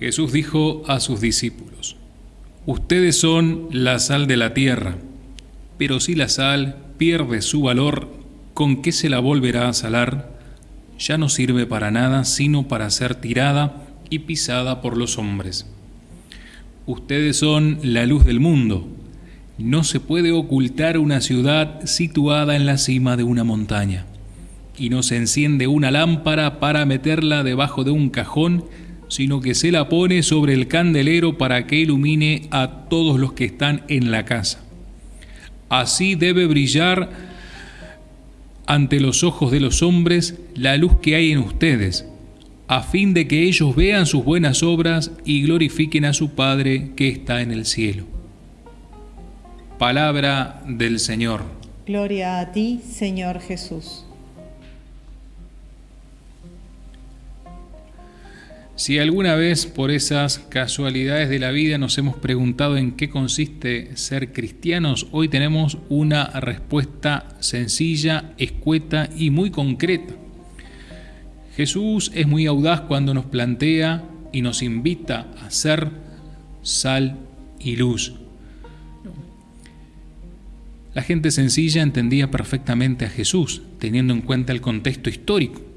Jesús dijo a sus discípulos, Ustedes son la sal de la tierra, pero si la sal pierde su valor, ¿con qué se la volverá a salar? Ya no sirve para nada sino para ser tirada y pisada por los hombres. Ustedes son la luz del mundo. No se puede ocultar una ciudad situada en la cima de una montaña, y no se enciende una lámpara para meterla debajo de un cajón, sino que se la pone sobre el candelero para que ilumine a todos los que están en la casa. Así debe brillar ante los ojos de los hombres la luz que hay en ustedes, a fin de que ellos vean sus buenas obras y glorifiquen a su Padre que está en el cielo. Palabra del Señor. Gloria a ti, Señor Jesús. Si alguna vez por esas casualidades de la vida nos hemos preguntado en qué consiste ser cristianos, hoy tenemos una respuesta sencilla, escueta y muy concreta. Jesús es muy audaz cuando nos plantea y nos invita a ser sal y luz. La gente sencilla entendía perfectamente a Jesús, teniendo en cuenta el contexto histórico.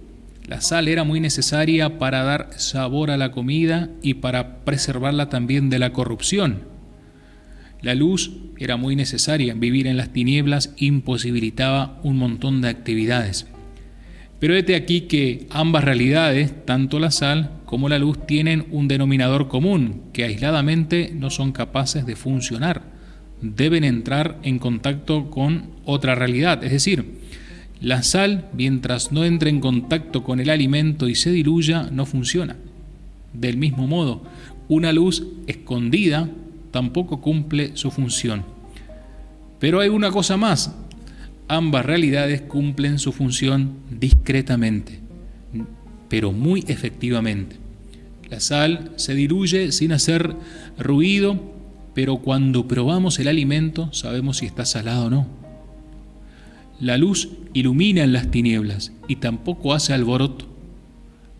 La sal era muy necesaria para dar sabor a la comida y para preservarla también de la corrupción. La luz era muy necesaria, vivir en las tinieblas imposibilitaba un montón de actividades. Pero este aquí que ambas realidades, tanto la sal como la luz, tienen un denominador común, que aisladamente no son capaces de funcionar. Deben entrar en contacto con otra realidad, es decir, la sal, mientras no entre en contacto con el alimento y se diluya, no funciona. Del mismo modo, una luz escondida tampoco cumple su función. Pero hay una cosa más. Ambas realidades cumplen su función discretamente, pero muy efectivamente. La sal se diluye sin hacer ruido, pero cuando probamos el alimento sabemos si está salado o no. La luz ilumina en las tinieblas y tampoco hace alboroto.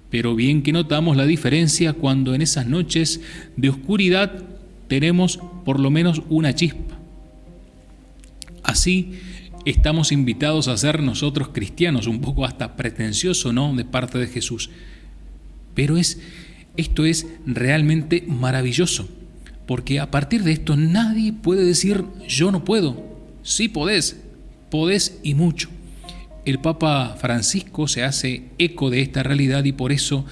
Pero bien que notamos la diferencia cuando en esas noches de oscuridad tenemos por lo menos una chispa. Así estamos invitados a ser nosotros cristianos, un poco hasta pretencioso, ¿no?, de parte de Jesús. Pero es esto es realmente maravilloso, porque a partir de esto nadie puede decir yo no puedo. Sí podés, podés y mucho. El Papa Francisco se hace eco de esta realidad y por eso,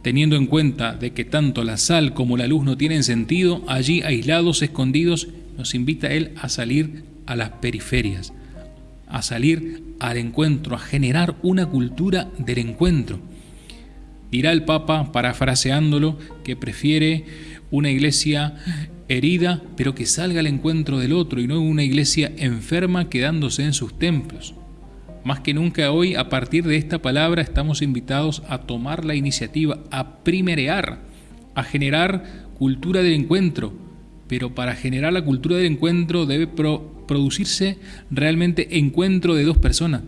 teniendo en cuenta de que tanto la sal como la luz no tienen sentido, allí aislados, escondidos, nos invita él a salir a las periferias, a salir al encuentro, a generar una cultura del encuentro. Dirá el Papa, parafraseándolo, que prefiere una iglesia herida, pero que salga al encuentro del otro y no una iglesia enferma quedándose en sus templos. Más que nunca hoy, a partir de esta palabra, estamos invitados a tomar la iniciativa, a primerear, a generar cultura del encuentro. Pero para generar la cultura del encuentro debe producirse realmente encuentro de dos personas.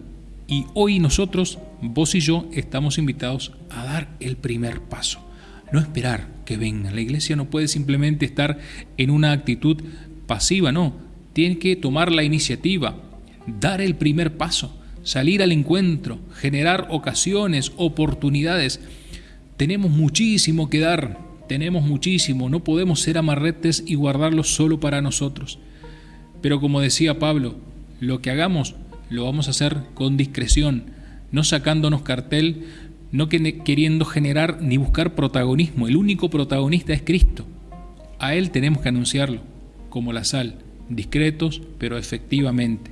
Y hoy nosotros, vos y yo, estamos invitados a dar el primer paso no esperar que venga. La iglesia no puede simplemente estar en una actitud pasiva, no. Tiene que tomar la iniciativa, dar el primer paso, salir al encuentro, generar ocasiones, oportunidades. Tenemos muchísimo que dar, tenemos muchísimo, no podemos ser amarretes y guardarlo solo para nosotros. Pero como decía Pablo, lo que hagamos lo vamos a hacer con discreción, no sacándonos cartel, no queriendo generar ni buscar protagonismo. El único protagonista es Cristo. A Él tenemos que anunciarlo, como la sal, discretos pero efectivamente,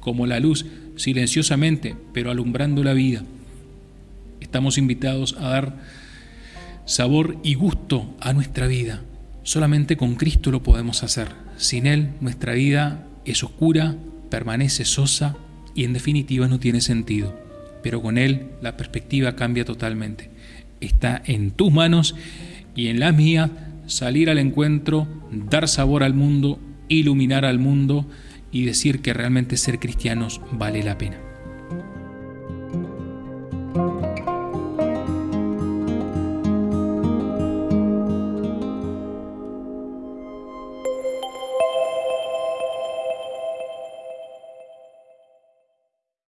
como la luz, silenciosamente pero alumbrando la vida. Estamos invitados a dar sabor y gusto a nuestra vida. Solamente con Cristo lo podemos hacer. Sin Él nuestra vida es oscura, permanece sosa y en definitiva no tiene sentido pero con Él la perspectiva cambia totalmente. Está en tus manos y en las mías salir al encuentro, dar sabor al mundo, iluminar al mundo y decir que realmente ser cristianos vale la pena.